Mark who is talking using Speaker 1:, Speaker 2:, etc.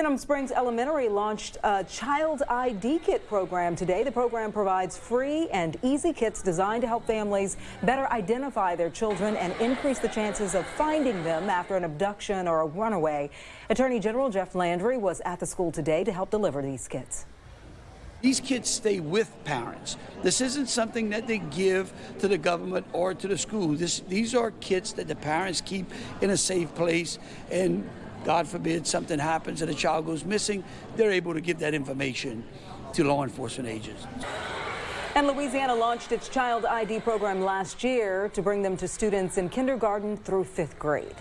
Speaker 1: Denham Springs Elementary launched a Child ID Kit program today. The program provides free and easy kits designed to help families better identify their children and increase the chances of finding them after an abduction or a runaway. Attorney General Jeff Landry was at the school today to help deliver these kits.
Speaker 2: These kids stay with parents. This isn't something that they give to the government or to the school. This, these are kits that the parents keep in a safe place and God forbid something happens and a child goes missing, they're able to give that information to law enforcement agents.
Speaker 1: And Louisiana launched its Child ID program last year to bring them to students in kindergarten through fifth grade.